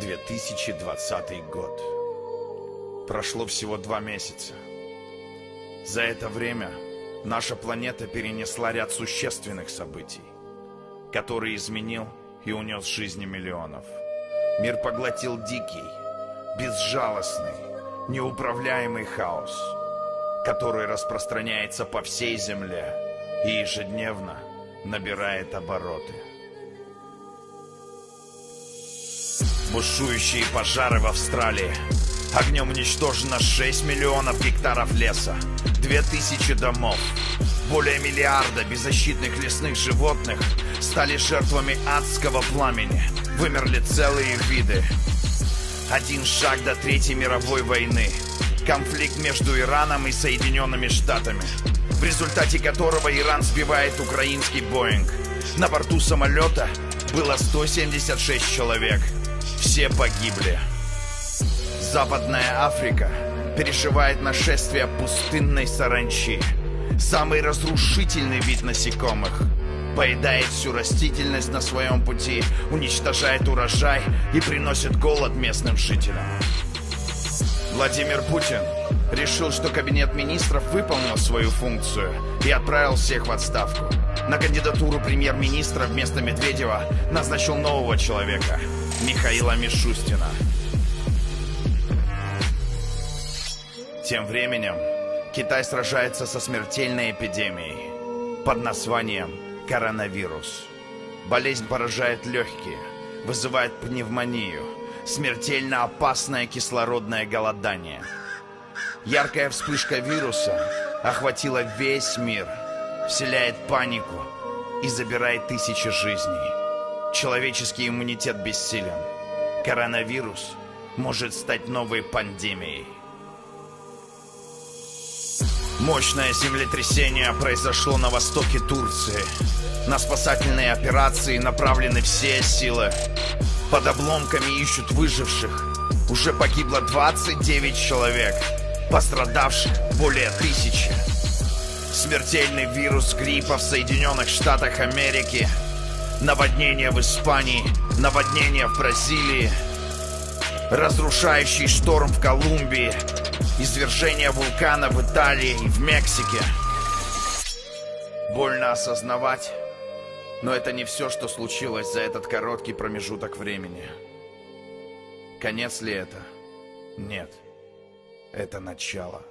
2020 год. Прошло всего два месяца. За это время наша планета перенесла ряд существенных событий, который изменил и унес жизни миллионов. Мир поглотил дикий, безжалостный, неуправляемый хаос, который распространяется по всей Земле и ежедневно набирает обороты. Бушующие пожары в Австралии. Огнем уничтожено 6 миллионов гектаров леса, 2000 домов. Более миллиарда беззащитных лесных животных стали жертвами адского пламени. Вымерли целые виды. Один шаг до Третьей мировой войны. Конфликт между Ираном и Соединенными Штатами, в результате которого Иран сбивает украинский Боинг. На борту самолета было 176 человек – все погибли. Западная Африка переживает нашествие пустынной саранчи. Самый разрушительный вид насекомых. Поедает всю растительность на своем пути, уничтожает урожай и приносит голод местным жителям. Владимир Путин решил, что кабинет министров выполнил свою функцию и отправил всех в отставку. На кандидатуру премьер-министра вместо Медведева назначил нового человека – Михаила Мишустина. Тем временем Китай сражается со смертельной эпидемией под названием коронавирус. Болезнь поражает легкие, вызывает пневмонию, смертельно опасное кислородное голодание. Яркая вспышка вируса охватила весь мир, вселяет панику и забирает тысячи жизней. Человеческий иммунитет бессилен. Коронавирус может стать новой пандемией. Мощное землетрясение произошло на востоке Турции. На спасательные операции направлены все силы. Под обломками ищут выживших. Уже погибло 29 человек. Пострадавших более тысячи. Смертельный вирус гриппа в Соединенных Штатах Америки – Наводнение в Испании, наводнение в Бразилии, разрушающий шторм в Колумбии, извержение вулкана в Италии и в Мексике. Больно осознавать, но это не все, что случилось за этот короткий промежуток времени. Конец ли это? Нет. Это начало.